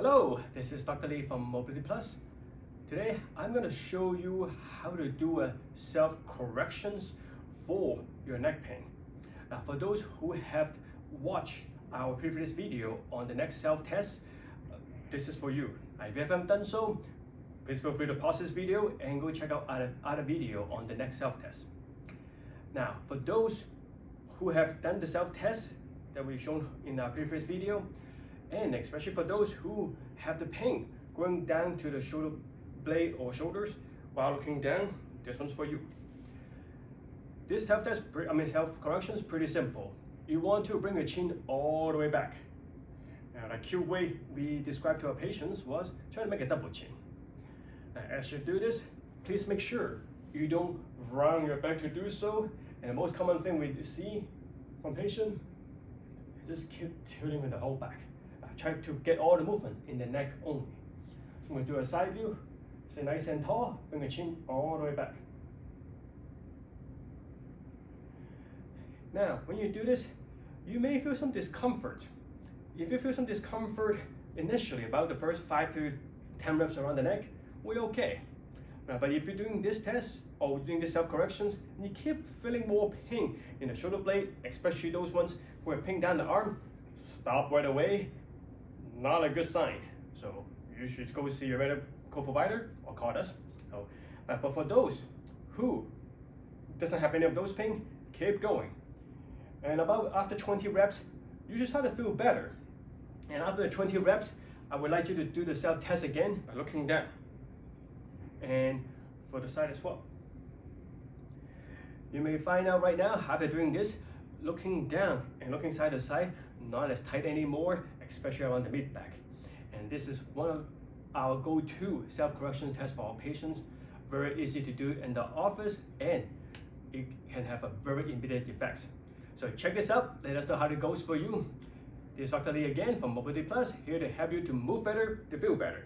Hello, this is Dr. Lee from Mobility Plus. Today, I'm going to show you how to do a self-corrections for your neck pain. Now, for those who have watched our previous video on the neck self-test, uh, this is for you. If you haven't done so, please feel free to pause this video and go check out other, other video on the neck self-test. Now, for those who have done the self-test that we've shown in our previous video, and especially for those who have the pain going down to the shoulder blade or shoulders while looking down, this one's for you. This self test, I mean self correction is pretty simple. You want to bring your chin all the way back. And a cute way we described to our patients was try to make a double chin. Now, as you do this, please make sure you don't round your back to do so. And the most common thing we see from patient just keep tilting with the whole back try to get all the movement in the neck only. So we do a side view, stay nice and tall, bring the chin all the way back. Now, when you do this, you may feel some discomfort. If you feel some discomfort initially about the first five to 10 reps around the neck, we're okay. But if you're doing this test or doing this self-corrections, and you keep feeling more pain in the shoulder blade, especially those ones who are pain down the arm, stop right away not a good sign. So you should go see your medical provider or call us. So, uh, but for those who doesn't have any of those pain, keep going. And about after 20 reps, you should start to feel better. And after the 20 reps, I would like you to do the self-test again by looking down. And for the side as well. You may find out right now, after doing this, looking down and looking side to side, not as tight anymore, especially around the mid back. And this is one of our go-to self-correction tests for our patients. Very easy to do in the office and it can have a very immediate effect. So check this out, let us know how it goes for you. This is Dr. Lee again from Mobility Plus, here to help you to move better, to feel better.